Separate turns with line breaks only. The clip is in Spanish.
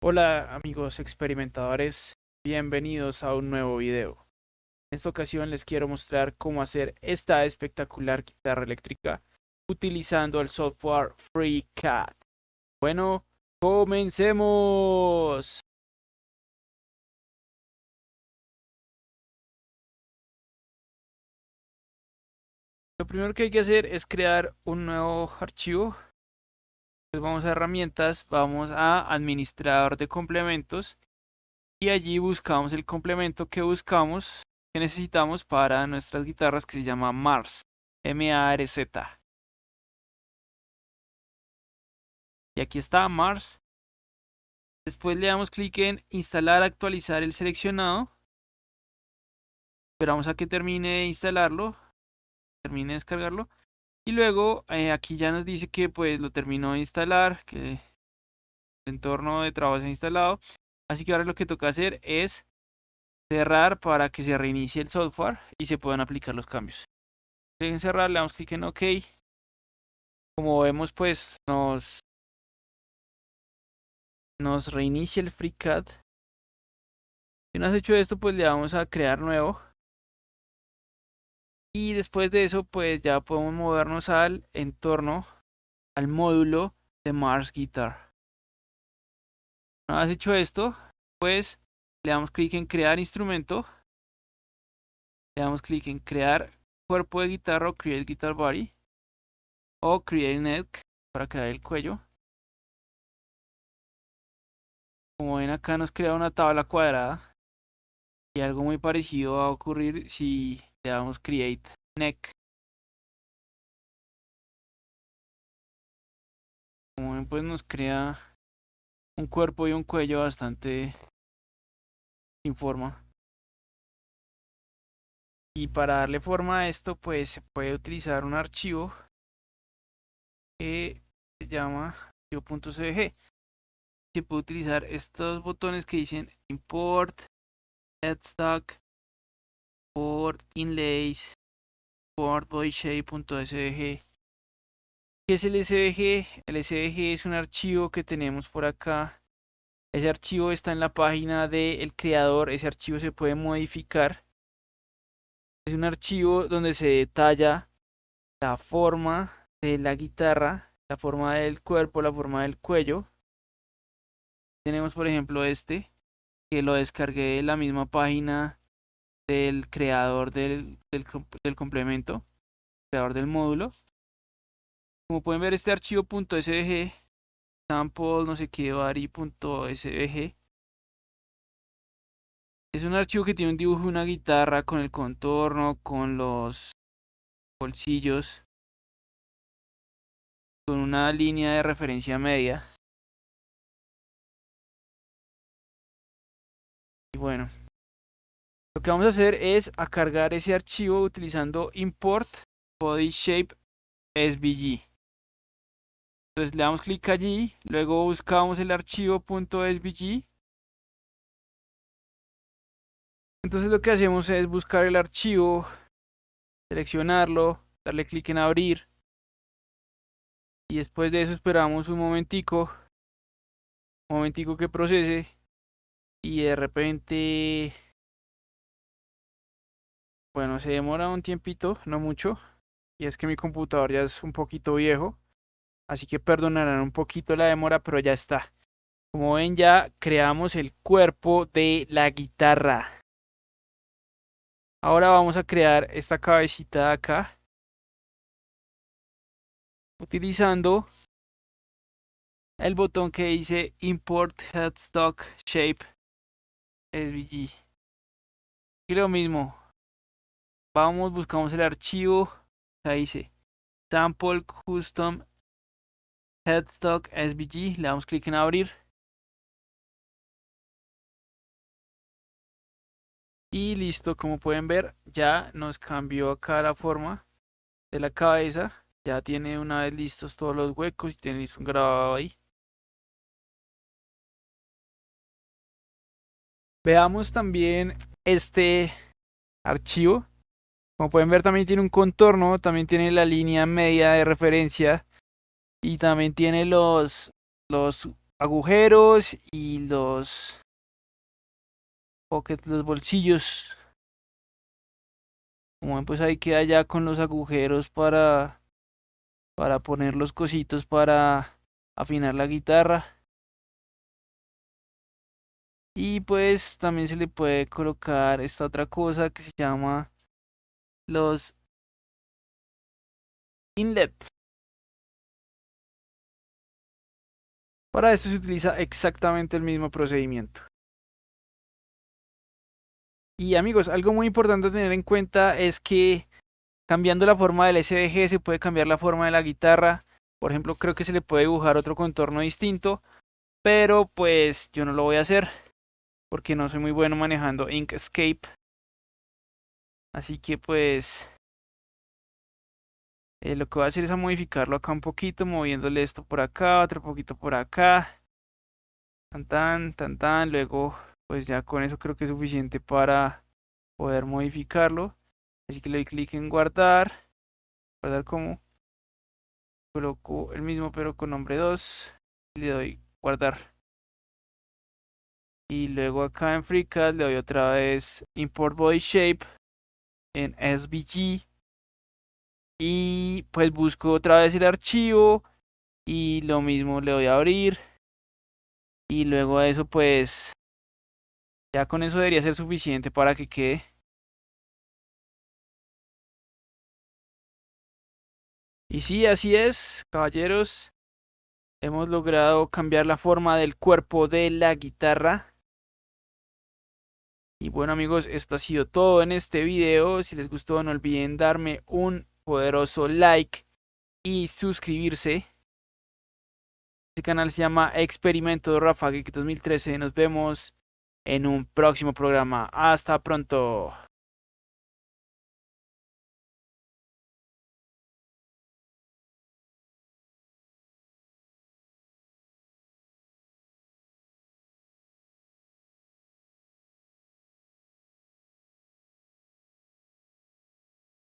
Hola amigos experimentadores, bienvenidos a un nuevo video. En esta ocasión les quiero mostrar cómo hacer esta espectacular guitarra eléctrica utilizando el software FreeCAD. Bueno, comencemos. Lo primero que hay que hacer es crear un nuevo archivo pues vamos a herramientas, vamos a administrador de complementos y allí buscamos el complemento que buscamos, que necesitamos para nuestras guitarras que se llama Mars, M-A-R-Z. Y aquí está Mars. Después le damos clic en instalar, actualizar el seleccionado. Esperamos a que termine de instalarlo, termine de descargarlo. Y luego eh, aquí ya nos dice que pues lo terminó de instalar, que el entorno de trabajo ha instalado. Así que ahora lo que toca hacer es cerrar para que se reinicie el software y se puedan aplicar los cambios. Dejen cerrar, le damos clic en OK. Como vemos pues nos, nos reinicia el FreeCAD. Si no has hecho esto pues le vamos a crear nuevo y después de eso pues ya podemos movernos al entorno al módulo de Mars Guitar. Una vez hecho esto pues le damos clic en crear instrumento. Le damos clic en crear cuerpo de guitarra o create guitar body o create neck para crear el cuello. Como ven acá nos crea una tabla cuadrada y algo muy parecido va a ocurrir si le damos create neck. Como ven pues nos crea un cuerpo y un cuello bastante sin forma. Y para darle forma a esto pues se puede utilizar un archivo que se llama archivo.cdg se puede utilizar estos botones que dicen import headstock import inlays boyshape.svg ¿Qué es el SVG? El SVG es un archivo que tenemos por acá. Ese archivo está en la página del creador. Ese archivo se puede modificar. Es un archivo donde se detalla la forma de la guitarra, la forma del cuerpo, la forma del cuello. Tenemos por ejemplo este, que lo descargué de la misma página del creador del, del, complemento, creador del módulo. Como pueden ver este archivo .svg, sample no sé qué vari.svg, es un archivo que tiene un dibujo de una guitarra con el contorno, con los bolsillos, con una línea de referencia media. Y bueno, lo que vamos a hacer es a cargar ese archivo utilizando import body shape svg. Entonces le damos clic allí, luego buscamos el archivo .svg. Entonces lo que hacemos es buscar el archivo, seleccionarlo, darle clic en abrir. Y después de eso esperamos un momentico, un momentico que procese. Y de repente bueno, se demora un tiempito, no mucho. Y es que mi computador ya es un poquito viejo. Así que perdonarán un poquito la demora, pero ya está. Como ven ya creamos el cuerpo de la guitarra. Ahora vamos a crear esta cabecita de acá. Utilizando el botón que dice Import Headstock Shape SVG. Y lo mismo, vamos, buscamos el archivo, ahí dice sample custom headstock svg, le damos clic en abrir. Y listo, como pueden ver, ya nos cambió acá la forma de la cabeza. Ya tiene una vez listos todos los huecos y tenéis un grabado ahí. Veamos también este archivo como pueden ver también tiene un contorno, también tiene la línea media de referencia y también tiene los, los agujeros y los pockets, los bolsillos. Como pues ahí queda ya con los agujeros para para poner los cositos para afinar la guitarra. Y pues también se le puede colocar esta otra cosa que se llama los inlets. Para esto se utiliza exactamente el mismo procedimiento. Y amigos, algo muy importante a tener en cuenta es que cambiando la forma del SVG se puede cambiar la forma de la guitarra. Por ejemplo, creo que se le puede dibujar otro contorno distinto, pero pues yo no lo voy a hacer porque no soy muy bueno manejando Inkscape. Así que pues eh, lo que voy a hacer es a modificarlo acá un poquito, moviéndole esto por acá, otro poquito por acá. Tan tan, tan tan, luego pues ya con eso creo que es suficiente para poder modificarlo. Así que le doy clic en guardar. Guardar como. Coloco el mismo pero con nombre 2. Y le doy guardar. Y luego acá en FreeCAD le doy otra vez Import Body Shape en SVG. Y pues busco otra vez el archivo. Y lo mismo le doy a abrir. Y luego eso pues ya con eso debería ser suficiente para que quede. Y sí, así es, caballeros. Hemos logrado cambiar la forma del cuerpo de la guitarra. Y bueno amigos, esto ha sido todo en este video. Si les gustó no olviden darme un poderoso like y suscribirse. Este canal se llama Experimento Rafa Geek 2013. Nos vemos en un próximo programa. Hasta pronto.